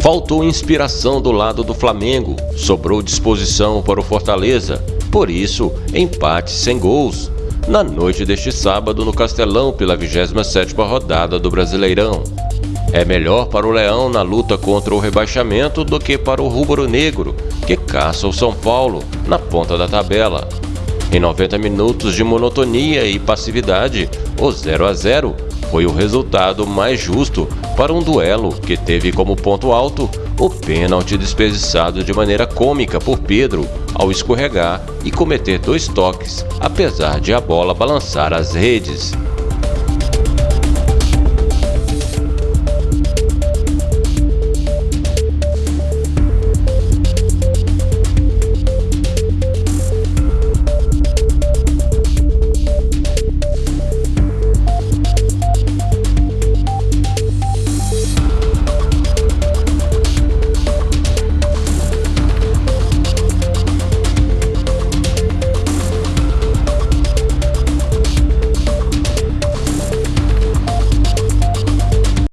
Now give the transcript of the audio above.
Faltou inspiração do lado do Flamengo, sobrou disposição para o Fortaleza, por isso, empate sem gols. Na noite deste sábado no Castelão pela 27ª rodada do Brasileirão. É melhor para o Leão na luta contra o rebaixamento do que para o rubro-negro, que caça o São Paulo na ponta da tabela. Em 90 minutos de monotonia e passividade, o 0 a 0 foi o resultado mais justo para um duelo que teve como ponto alto o pênalti desperdiçado de maneira cômica por Pedro ao escorregar e cometer dois toques, apesar de a bola balançar as redes.